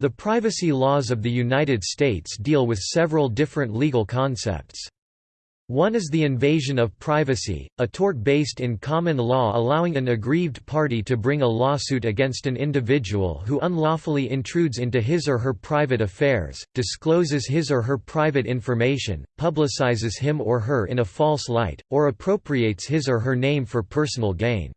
The privacy laws of the United States deal with several different legal concepts. One is the invasion of privacy, a tort based in common law allowing an aggrieved party to bring a lawsuit against an individual who unlawfully intrudes into his or her private affairs, discloses his or her private information, publicizes him or her in a false light, or appropriates his or her name for personal gain.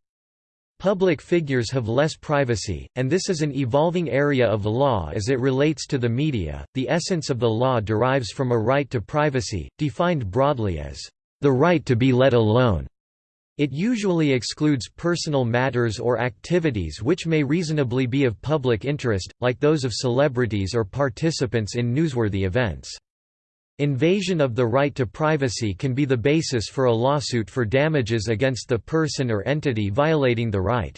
Public figures have less privacy, and this is an evolving area of law as it relates to the media. The essence of the law derives from a right to privacy, defined broadly as the right to be let alone. It usually excludes personal matters or activities which may reasonably be of public interest, like those of celebrities or participants in newsworthy events. Invasion of the right to privacy can be the basis for a lawsuit for damages against the person or entity violating the right.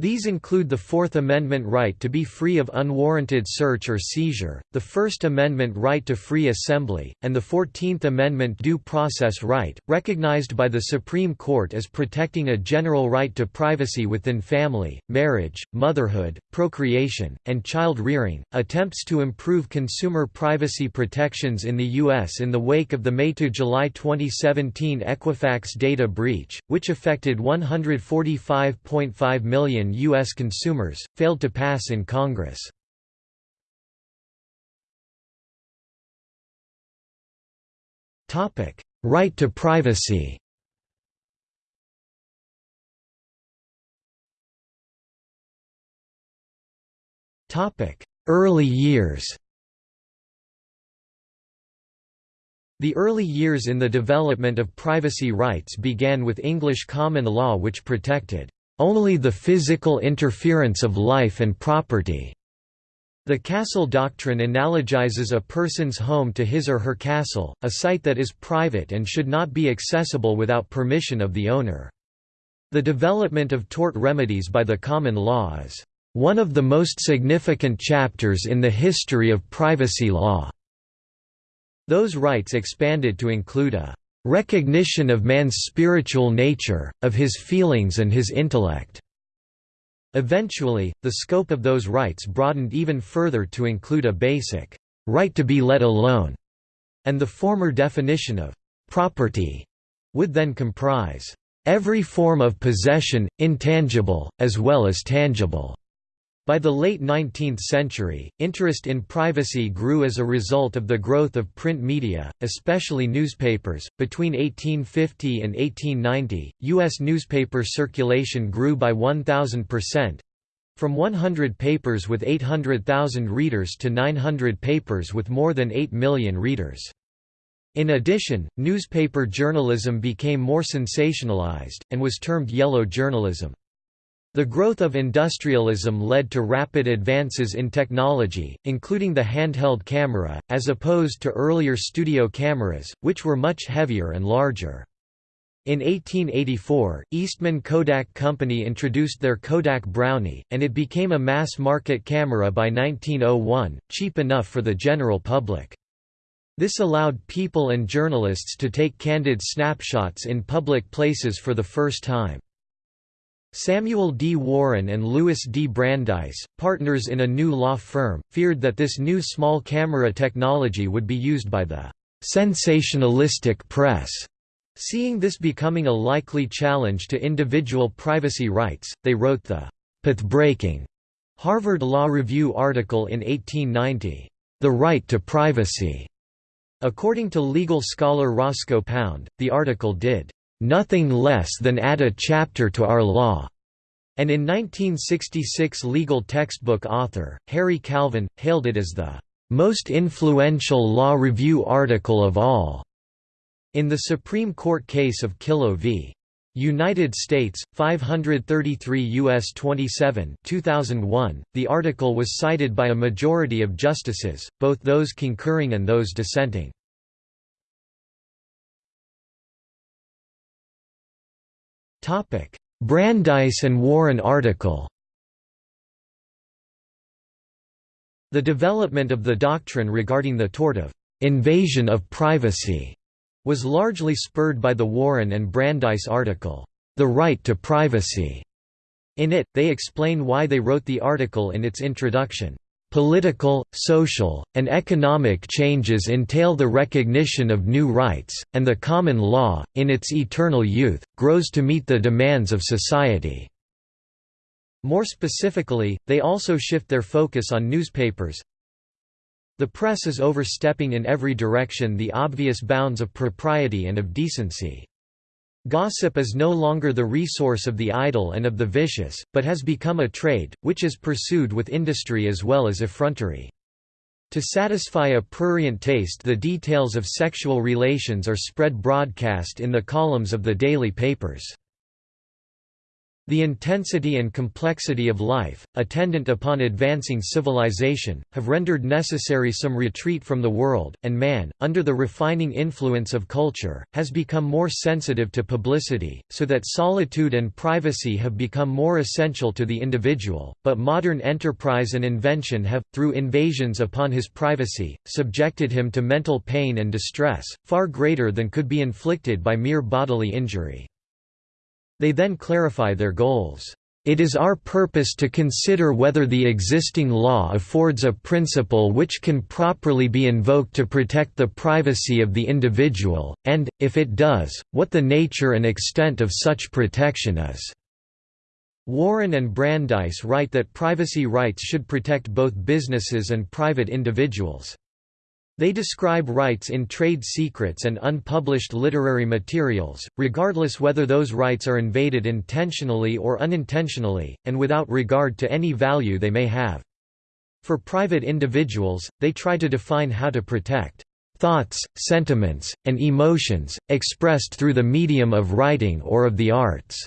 These include the Fourth Amendment right to be free of unwarranted search or seizure, the First Amendment right to free assembly, and the Fourteenth Amendment due process right, recognized by the Supreme Court as protecting a general right to privacy within family, marriage, motherhood, procreation, and child rearing. Attempts to improve consumer privacy protections in the U.S. in the wake of the May to July 2017 Equifax data breach, which affected 145.5 million million U.S. consumers, failed to pass in Congress. Right to privacy Early years The early years in the development of privacy rights began with English common law which protected only the physical interference of life and property. The castle doctrine analogizes a person's home to his or her castle, a site that is private and should not be accessible without permission of the owner. The development of tort remedies by the common law is one of the most significant chapters in the history of privacy law. Those rights expanded to include a recognition of man's spiritual nature, of his feelings and his intellect. Eventually, the scope of those rights broadened even further to include a basic right to be let alone, and the former definition of property would then comprise every form of possession, intangible, as well as tangible. By the late 19th century, interest in privacy grew as a result of the growth of print media, especially newspapers. Between 1850 and 1890, U.S. newspaper circulation grew by 1,000%, from 100 papers with 800,000 readers to 900 papers with more than 8 million readers. In addition, newspaper journalism became more sensationalized, and was termed yellow journalism. The growth of industrialism led to rapid advances in technology, including the handheld camera, as opposed to earlier studio cameras, which were much heavier and larger. In 1884, Eastman Kodak Company introduced their Kodak Brownie, and it became a mass-market camera by 1901, cheap enough for the general public. This allowed people and journalists to take candid snapshots in public places for the first time. Samuel D. Warren and Louis D. Brandeis, partners in a new law firm, feared that this new small camera technology would be used by the «sensationalistic press». Seeing this becoming a likely challenge to individual privacy rights, they wrote the «path-breaking» Harvard Law Review article in 1890, «The Right to Privacy». According to legal scholar Roscoe Pound, the article did nothing less than add a chapter to our law. And in 1966 legal textbook author, Harry Kalven, hailed it as the most influential law review article of all. In the Supreme Court case of Kyllo v. United States, 533 U.S. 27 2001, the article was cited by a majority of justices, both those concurring and those dissenting. Brandeis and Warren article The development of the doctrine regarding the tort of «invasion of privacy» was largely spurred by the Warren and Brandeis article, The Right to Privacy. In it, they explain why they wrote the article in its introduction. Political, social, and economic changes entail the recognition of new rights, and the common law, in its eternal youth, grows to meet the demands of society." More specifically, they also shift their focus on newspapers. The press is overstepping in every direction the obvious bounds of propriety and of decency. Gossip is no longer the resource of the idle and of the vicious, but has become a trade, which is pursued with industry as well as effrontery. To satisfy a prurient taste the details of sexual relations are spread broadcast in the columns of the daily papers. The intensity and complexity of life, attendant upon advancing civilization, have rendered necessary some retreat from the world, and man, under the refining influence of culture, has become more sensitive to publicity, so that solitude and privacy have become more essential to the individual, but modern enterprise and invention have, through invasions upon his privacy, subjected him to mental pain and distress, far greater than could be inflicted by mere bodily injury. They then clarify their goals. It is our purpose to consider whether the existing law affords a principle which can properly be invoked to protect the privacy of the individual, and, if it does, what the nature and extent of such protection is." Warren and Brandeis write that privacy rights should protect both businesses and private individuals. They describe rights in trade secrets and unpublished literary materials, regardless whether those rights are invaded intentionally or unintentionally, and without regard to any value they may have. For private individuals, they try to define how to protect thoughts, sentiments, and emotions, expressed through the medium of writing or of the arts.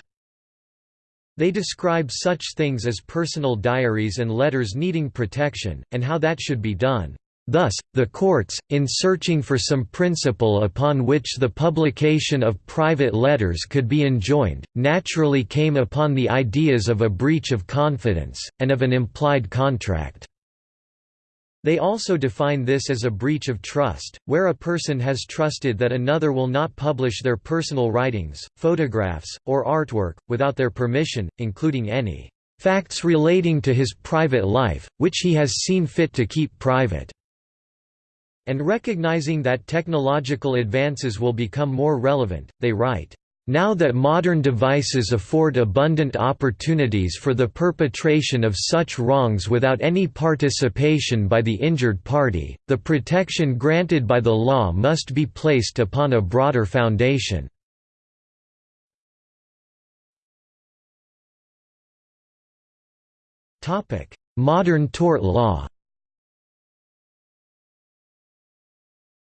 They describe such things as personal diaries and letters needing protection, and how that should be done. Thus, the courts, in searching for some principle upon which the publication of private letters could be enjoined, naturally came upon the ideas of a breach of confidence, and of an implied contract. They also define this as a breach of trust, where a person has trusted that another will not publish their personal writings, photographs, or artwork, without their permission, including any facts relating to his private life, which he has seen fit to keep private and recognizing that technological advances will become more relevant, they write, now that modern devices afford abundant opportunities for the perpetration of such wrongs without any participation by the injured party, the protection granted by the law must be placed upon a broader foundation. Modern tort law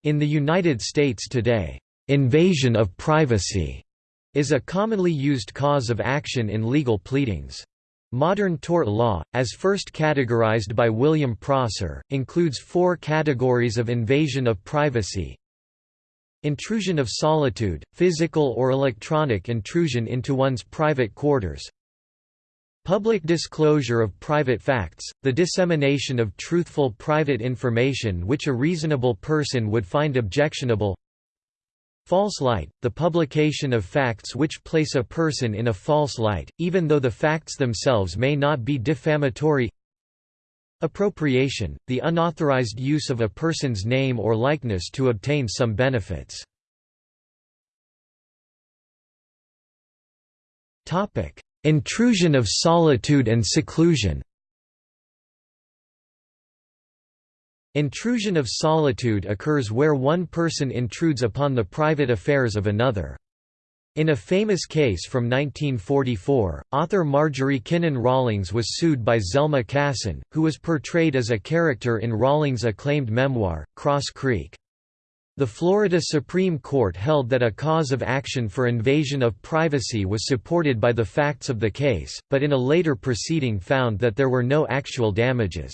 In the United States today, "'invasion of privacy' is a commonly used cause of action in legal pleadings. Modern tort law, as first categorized by William Prosser, includes four categories of invasion of privacy Intrusion of solitude, physical or electronic intrusion into one's private quarters Public disclosure of private facts, the dissemination of truthful private information which a reasonable person would find objectionable. False light, the publication of facts which place a person in a false light, even though the facts themselves may not be defamatory. Appropriation, the unauthorized use of a person's name or likeness to obtain some benefits. Intrusion of solitude and seclusion Intrusion of solitude occurs where one person intrudes upon the private affairs of another. In a famous case from 1944, author Marjorie Kinnan Rawlings was sued by Zelma Cason, who was portrayed as a character in Rawlings' acclaimed memoir, Cross Creek. The Florida Supreme Court held that a cause of action for invasion of privacy was supported by the facts of the case, but in a later proceeding found that there were no actual damages.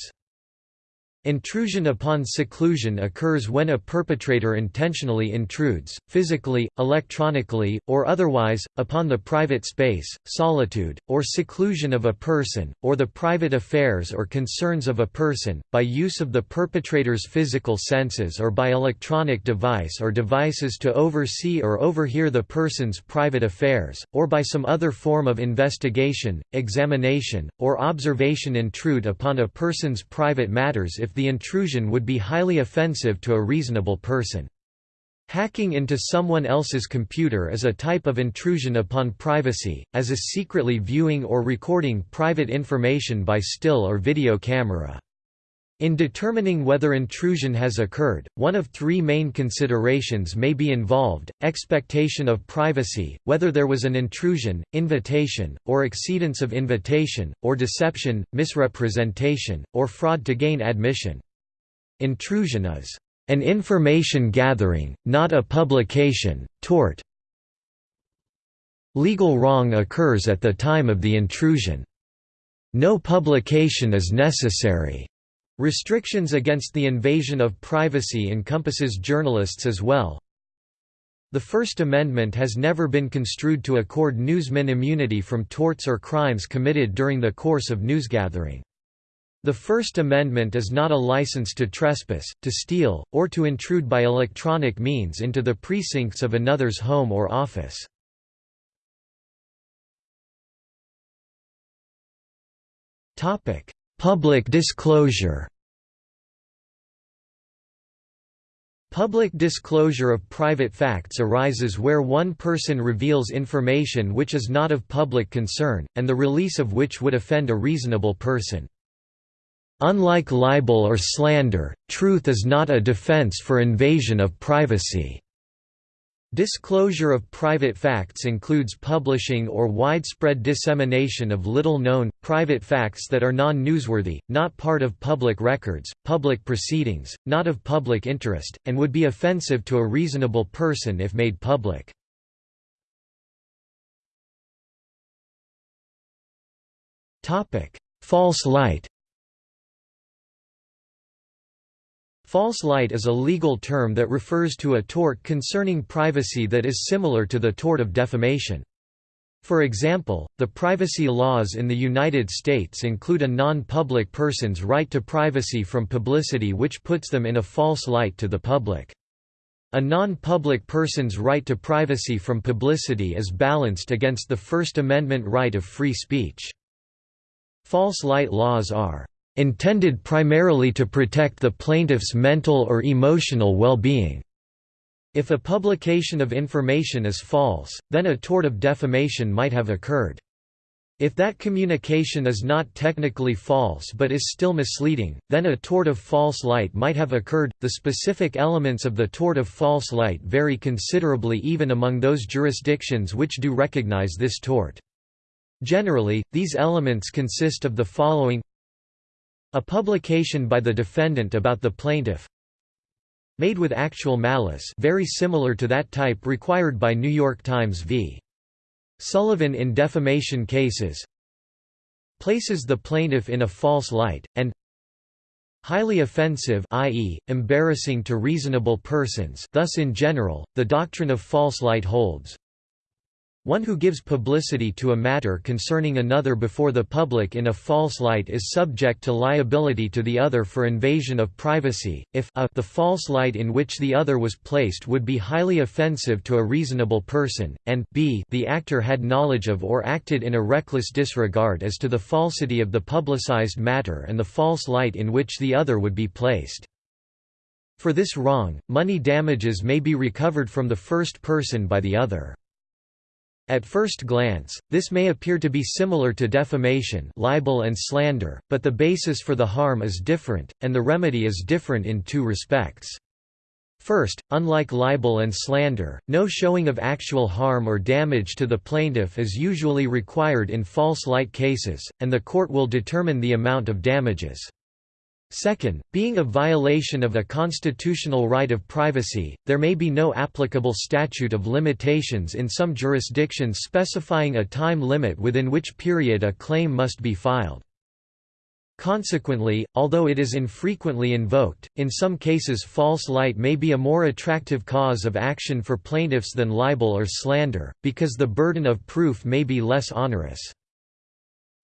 Intrusion upon seclusion occurs when a perpetrator intentionally intrudes, physically, electronically, or otherwise, upon the private space, solitude, or seclusion of a person, or the private affairs or concerns of a person, by use of the perpetrator's physical senses or by electronic device or devices to oversee or overhear the person's private affairs, or by some other form of investigation, examination, or observation intrude upon a person's private matters if the intrusion would be highly offensive to a reasonable person. Hacking into someone else's computer is a type of intrusion upon privacy, as is secretly viewing or recording private information by still or video camera. In determining whether intrusion has occurred, one of three main considerations may be involved, expectation of privacy, whether there was an intrusion, invitation, or exceedance of invitation, or deception, misrepresentation, or fraud to gain admission. Intrusion is an information gathering, not a publication, tort. Legal wrong occurs at the time of the intrusion. No publication is necessary. Restrictions against the invasion of privacy encompasses journalists as well. The First Amendment has never been construed to accord newsmen immunity from torts or crimes committed during the course of newsgathering. The First Amendment is not a license to trespass, to steal, or to intrude by electronic means into the precincts of another's home or office. Public disclosure Public disclosure of private facts arises where one person reveals information which is not of public concern, and the release of which would offend a reasonable person. Unlike libel or slander, truth is not a defense for invasion of privacy. Disclosure of private facts includes publishing or widespread dissemination of little-known, private facts that are non-newsworthy, not part of public records, public proceedings, not of public interest, and would be offensive to a reasonable person if made public. False light False light is a legal term that refers to a tort concerning privacy that is similar to the tort of defamation. For example, the privacy laws in the United States include a non-public person's right to privacy from publicity which puts them in a false light to the public. A non-public person's right to privacy from publicity is balanced against the First Amendment right of free speech. False light laws are intended primarily to protect the plaintiff's mental or emotional well-being. If a publication of information is false, then a tort of defamation might have occurred. If that communication is not technically false but is still misleading, then a tort of false light might have occurred. The specific elements of the tort of false light vary considerably even among those jurisdictions which do recognize this tort. Generally, these elements consist of the following a publication by the defendant about the plaintiff made with actual malice very similar to that type required by New York Times v. Sullivan in defamation cases places the plaintiff in a false light, and highly offensive i.e., embarrassing to reasonable persons thus in general, the doctrine of false light holds one who gives publicity to a matter concerning another before the public in a false light is subject to liability to the other for invasion of privacy, if a the false light in which the other was placed would be highly offensive to a reasonable person, and b the actor had knowledge of or acted in a reckless disregard as to the falsity of the publicized matter and the false light in which the other would be placed. For this wrong, money damages may be recovered from the first person by the other. At first glance, this may appear to be similar to defamation libel and slander, but the basis for the harm is different, and the remedy is different in two respects. First, unlike libel and slander, no showing of actual harm or damage to the plaintiff is usually required in false light cases, and the court will determine the amount of damages. Second, being a violation of a constitutional right of privacy, there may be no applicable statute of limitations in some jurisdictions specifying a time limit within which period a claim must be filed. Consequently, although it is infrequently invoked, in some cases false light may be a more attractive cause of action for plaintiffs than libel or slander, because the burden of proof may be less onerous.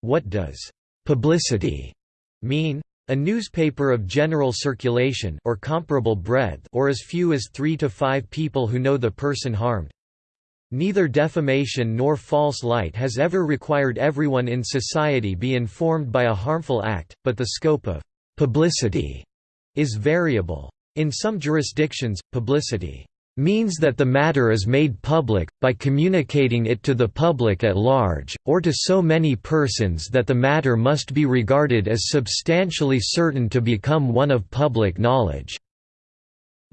What does «publicity» mean? A newspaper of general circulation or comparable breadth or as few as three to five people who know the person harmed. Neither defamation nor false light has ever required everyone in society be informed by a harmful act, but the scope of «publicity» is variable. In some jurisdictions, publicity means that the matter is made public, by communicating it to the public at large, or to so many persons that the matter must be regarded as substantially certain to become one of public knowledge.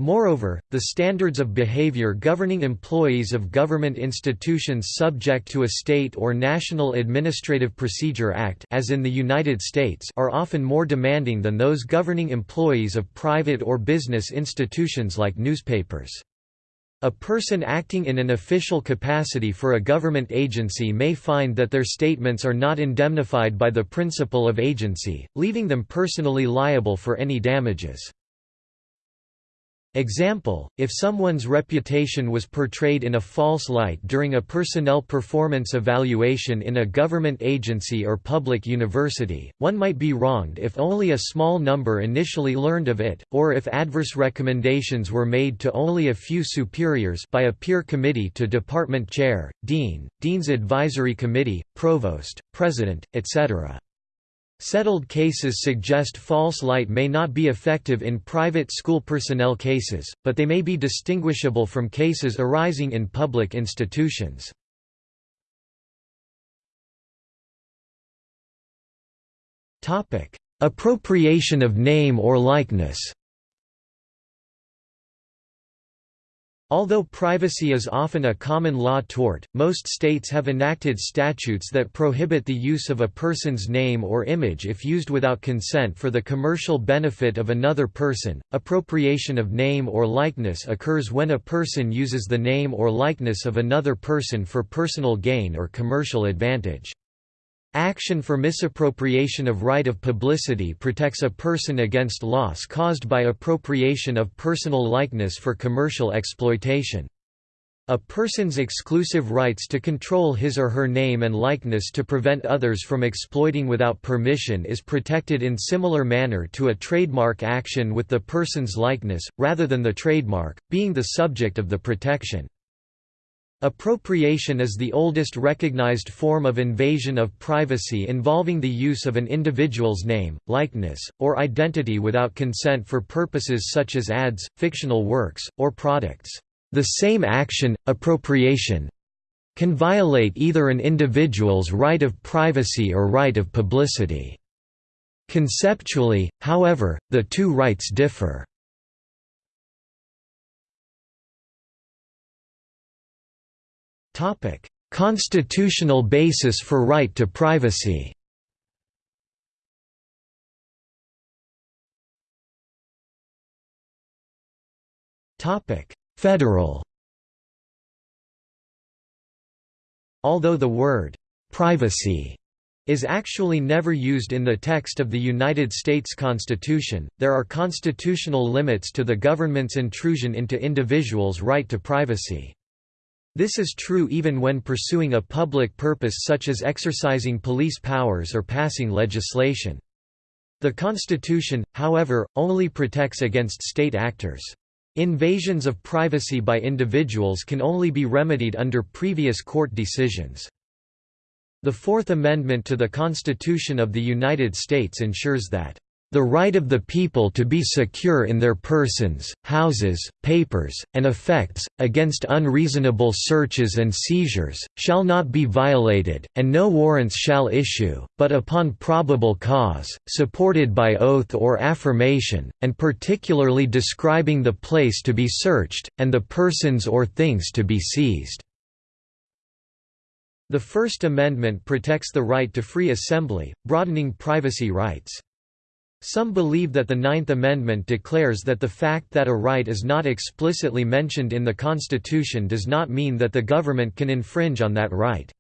Moreover, the standards of behavior governing employees of government institutions subject to a state or national Administrative Procedure Act as in the United States are often more demanding than those governing employees of private or business institutions like newspapers. A person acting in an official capacity for a government agency may find that their statements are not indemnified by the principle of agency, leaving them personally liable for any damages. Example, if someone's reputation was portrayed in a false light during a personnel performance evaluation in a government agency or public university, one might be wronged if only a small number initially learned of it, or if adverse recommendations were made to only a few superiors by a peer committee to department chair, dean, dean's advisory committee, provost, president, etc. Settled cases suggest false light may not be effective in private school personnel cases, but they may be distinguishable from cases arising in public institutions. Appropriation of name or likeness Although privacy is often a common law tort, most states have enacted statutes that prohibit the use of a person's name or image if used without consent for the commercial benefit of another person. Appropriation of name or likeness occurs when a person uses the name or likeness of another person for personal gain or commercial advantage. Action for misappropriation of right of publicity protects a person against loss caused by appropriation of personal likeness for commercial exploitation. A person's exclusive rights to control his or her name and likeness to prevent others from exploiting without permission is protected in similar manner to a trademark action with the person's likeness, rather than the trademark, being the subject of the protection. Appropriation is the oldest recognized form of invasion of privacy involving the use of an individual's name, likeness, or identity without consent for purposes such as ads, fictional works, or products. The same action, appropriation, can violate either an individual's right of privacy or right of publicity. Conceptually, however, the two rights differ. Constitutional basis for right to privacy. Federal. Although the word privacy is actually never used in the text of the United States Constitution, there are constitutional limits to the government's intrusion into individuals' right to privacy. This is true even when pursuing a public purpose such as exercising police powers or passing legislation. The Constitution, however, only protects against state actors. Invasions of privacy by individuals can only be remedied under previous court decisions. The Fourth Amendment to the Constitution of the United States ensures that the right of the people to be secure in their persons, houses, papers, and effects, against unreasonable searches and seizures, shall not be violated, and no warrants shall issue, but upon probable cause, supported by oath or affirmation, and particularly describing the place to be searched, and the persons or things to be seized. The First Amendment protects the right to free assembly, broadening privacy rights. Some believe that the Ninth Amendment declares that the fact that a right is not explicitly mentioned in the Constitution does not mean that the government can infringe on that right.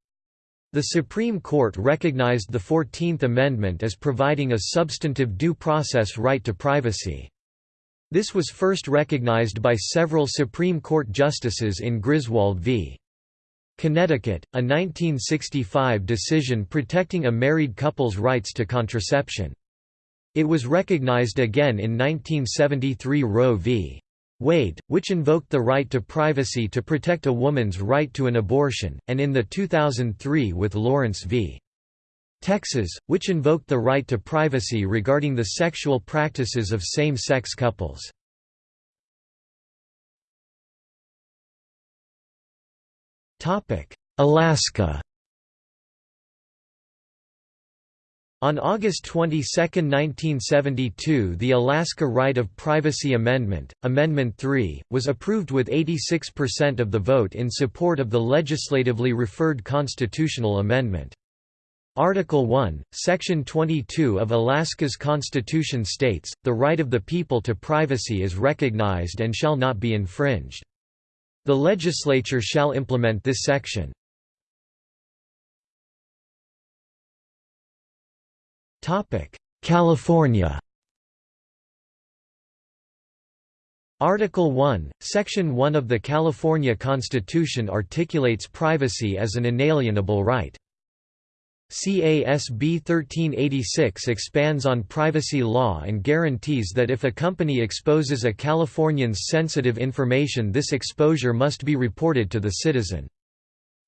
The Supreme Court recognized the Fourteenth Amendment as providing a substantive due process right to privacy. This was first recognized by several Supreme Court justices in Griswold v. Connecticut, a 1965 decision protecting a married couple's rights to contraception. It was recognized again in 1973 Roe v. Wade, which invoked the right to privacy to protect a woman's right to an abortion, and in the 2003 with Lawrence v. Texas, which invoked the right to privacy regarding the sexual practices of same-sex couples. Alaska On August 22, 1972 the Alaska Right of Privacy Amendment, Amendment 3, was approved with 86% of the vote in support of the legislatively referred constitutional amendment. Article 1, Section 22 of Alaska's Constitution states, the right of the people to privacy is recognized and shall not be infringed. The legislature shall implement this section. California Article 1, Section 1 of the California Constitution articulates privacy as an inalienable right. CASB 1386 expands on privacy law and guarantees that if a company exposes a Californian's sensitive information this exposure must be reported to the citizen.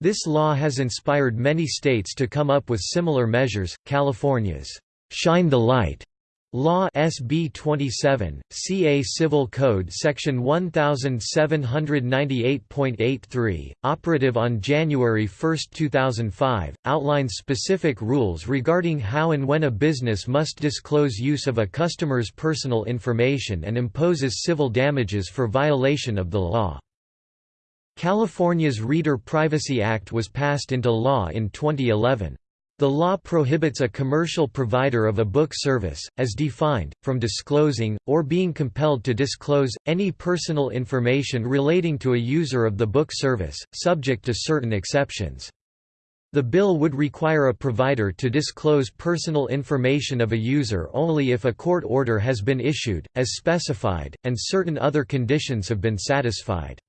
This law has inspired many states to come up with similar measures. California's Shine the Light Law SB 27, CA Civil Code Section 1798.83, operative on January 1, 2005, outlines specific rules regarding how and when a business must disclose use of a customer's personal information and imposes civil damages for violation of the law. California's Reader Privacy Act was passed into law in 2011. The law prohibits a commercial provider of a book service, as defined, from disclosing, or being compelled to disclose, any personal information relating to a user of the book service, subject to certain exceptions. The bill would require a provider to disclose personal information of a user only if a court order has been issued, as specified, and certain other conditions have been satisfied.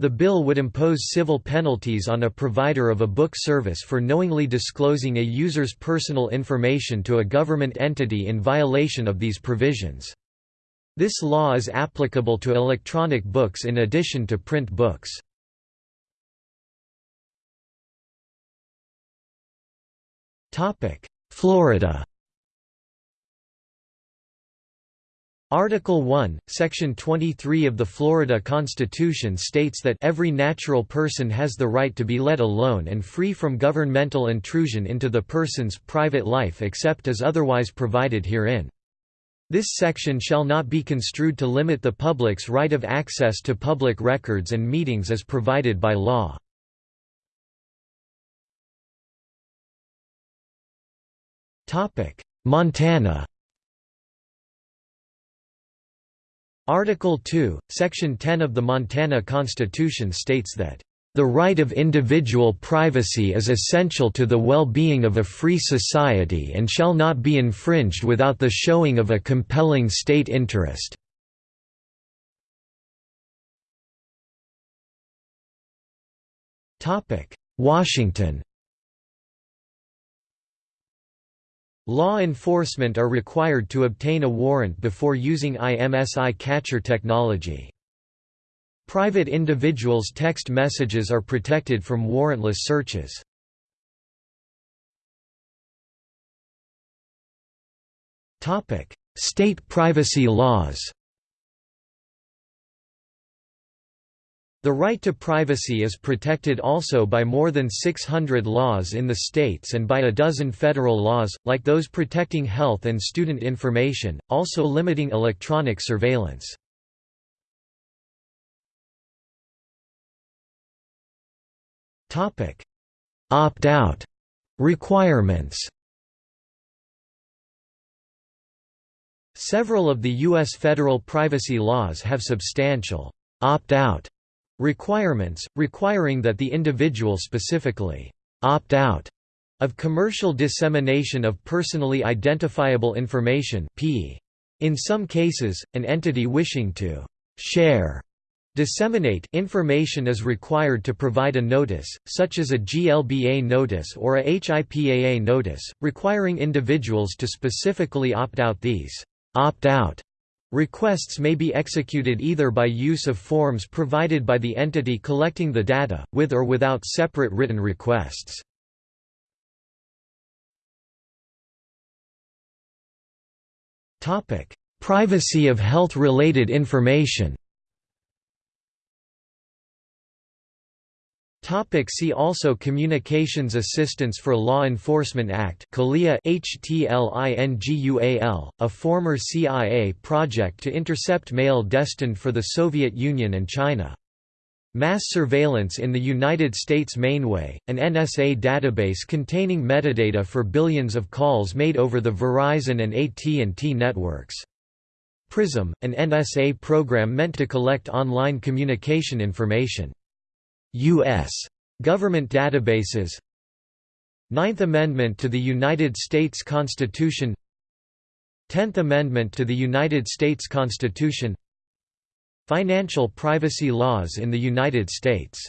The bill would impose civil penalties on a provider of a book service for knowingly disclosing a user's personal information to a government entity in violation of these provisions. This law is applicable to electronic books in addition to print books. Florida Article 1, Section 23 of the Florida Constitution states that every natural person has the right to be let alone and free from governmental intrusion into the person's private life except as otherwise provided herein. This section shall not be construed to limit the public's right of access to public records and meetings as provided by law. Montana Article 2, Section 10 of the Montana Constitution states that, "...the right of individual privacy is essential to the well-being of a free society and shall not be infringed without the showing of a compelling state interest." Washington Law enforcement are required to obtain a warrant before using IMSI catcher technology. Private individuals' text messages are protected from warrantless searches. State privacy laws The right to privacy is protected also by more than 600 laws in the states and by a dozen federal laws, like those protecting health and student information, also limiting electronic surveillance. Opt-out requirements Several of the U.S. federal privacy laws have substantial opt-out Requirements, requiring that the individual specifically opt-out of commercial dissemination of personally identifiable information In some cases, an entity wishing to «share» Disseminate information is required to provide a notice, such as a GLBA notice or a HIPAA notice, requiring individuals to specifically opt out these opt-out requests may be executed either by use of forms provided by the entity collecting the data, with or without separate written requests. Privacy of health-related information Topic see also Communications Assistance for Law Enforcement Act HTLINGUAL, a former CIA project to intercept mail destined for the Soviet Union and China. Mass surveillance in the United States Mainway, an NSA database containing metadata for billions of calls made over the Verizon and AT&T networks. PRISM, an NSA program meant to collect online communication information. U.S. government databases. Ninth Amendment to the United States Constitution. Tenth Amendment to the United States Constitution. Financial privacy laws in the United States